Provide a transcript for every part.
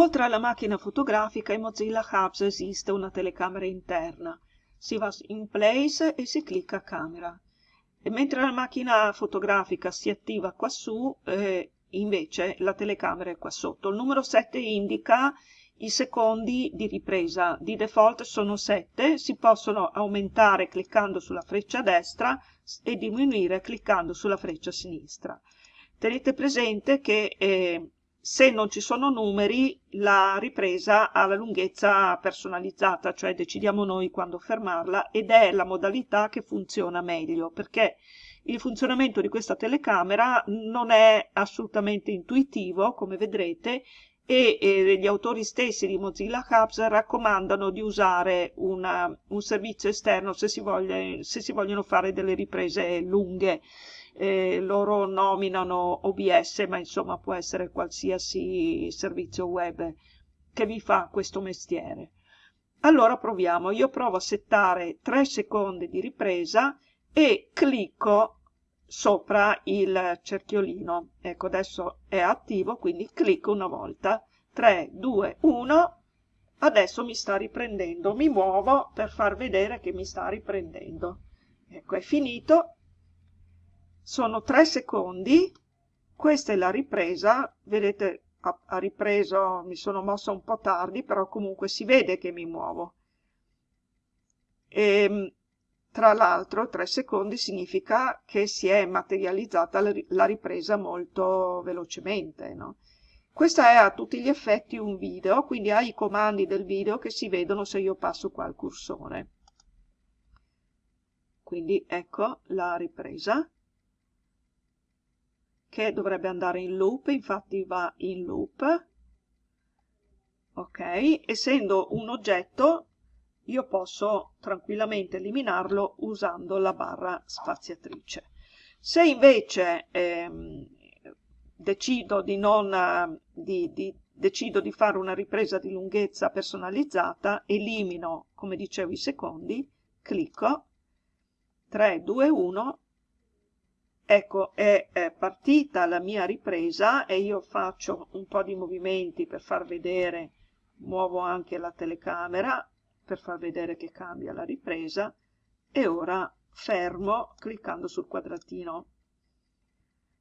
Oltre alla macchina fotografica in Mozilla Hubs esiste una telecamera interna. Si va in Place e si clicca Camera. E mentre la macchina fotografica si attiva qua su, eh, invece la telecamera è qua sotto. Il numero 7 indica i secondi di ripresa. Di default sono 7, si possono aumentare cliccando sulla freccia destra e diminuire cliccando sulla freccia sinistra. Tenete presente che eh, se non ci sono numeri la ripresa ha la lunghezza personalizzata, cioè decidiamo noi quando fermarla ed è la modalità che funziona meglio perché il funzionamento di questa telecamera non è assolutamente intuitivo come vedrete e eh, gli autori stessi di Mozilla Hubs raccomandano di usare una, un servizio esterno se si, voglia, se si vogliono fare delle riprese lunghe eh, loro nominano OBS, ma insomma può essere qualsiasi servizio web che vi fa questo mestiere. Allora proviamo, io provo a settare 3 secondi di ripresa e clicco sopra il cerchiolino. Ecco, adesso è attivo, quindi clicco una volta. 3, 2, 1, adesso mi sta riprendendo. Mi muovo per far vedere che mi sta riprendendo. Ecco, è finito sono tre secondi. Questa è la ripresa. Vedete ha, ripreso mi sono mossa un po' tardi però comunque si vede che mi muovo. E ehm, tra l'altro tre secondi significa che si è materializzata la ripresa molto velocemente no? questa è a tutti gli effetti un video quindi ha i comandi del video che si vedono se io passo qua il cursore. Quindi ecco la ripresa che dovrebbe andare in loop, infatti va in loop. Ok, essendo un oggetto io posso tranquillamente eliminarlo usando la barra spaziatrice. Se invece ehm, decido di, non, di, di, decido di fare una ripresa di lunghezza personalizzata, elimino, come dicevo, i secondi, clicco, 3, 2, 1 ecco è, partita la mia ripresa e io faccio un po' di movimenti per far vedere muovo anche la telecamera per far vedere che cambia la ripresa e ora fermo cliccando sul quadratino.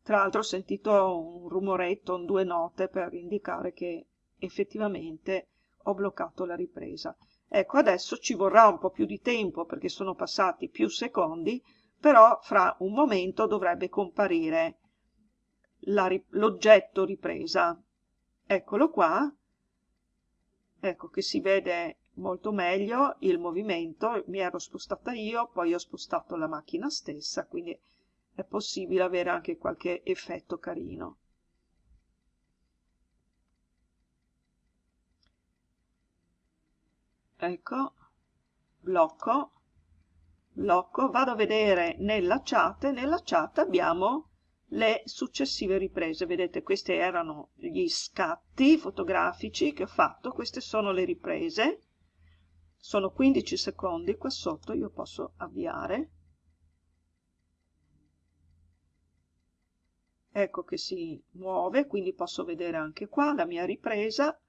Tra l'altro ho sentito un rumoretto, un due note per indicare che effettivamente ho bloccato la ripresa. Ecco adesso ci vorrà un po' più di tempo perché sono passati più secondi però fra un momento dovrebbe comparire l'oggetto ripresa. Eccolo qua, ecco che si vede molto meglio il movimento, mi ero spostata io, poi ho spostato la macchina stessa, quindi è possibile avere anche qualche effetto carino. Ecco, blocco, blocco, vado a vedere nella chat e nella chat abbiamo le successive riprese. Vedete, questi erano gli scatti fotografici che ho fatto, queste sono le riprese, sono 15 secondi, qua sotto io posso avviare. Ecco che si muove, quindi posso vedere anche qua la mia ripresa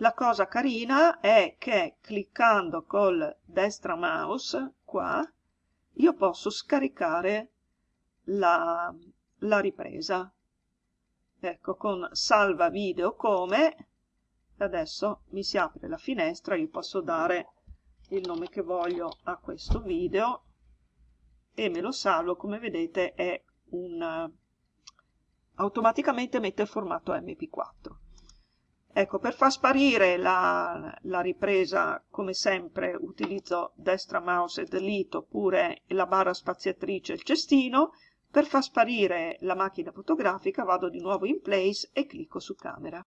La cosa carina è che cliccando col destra mouse qua io posso scaricare la, la ripresa. Ecco, con salva video come, adesso mi si apre la finestra, io posso dare il nome che voglio a questo video e me lo salvo, come vedete è un automaticamente mette il formato mp4 Ecco, per far sparire la, la, ripresa, come sempre, utilizzo destra mouse e delete oppure la barra spaziatrice e il cestino. Per far sparire la macchina fotografica vado di nuovo in place e clicco su camera.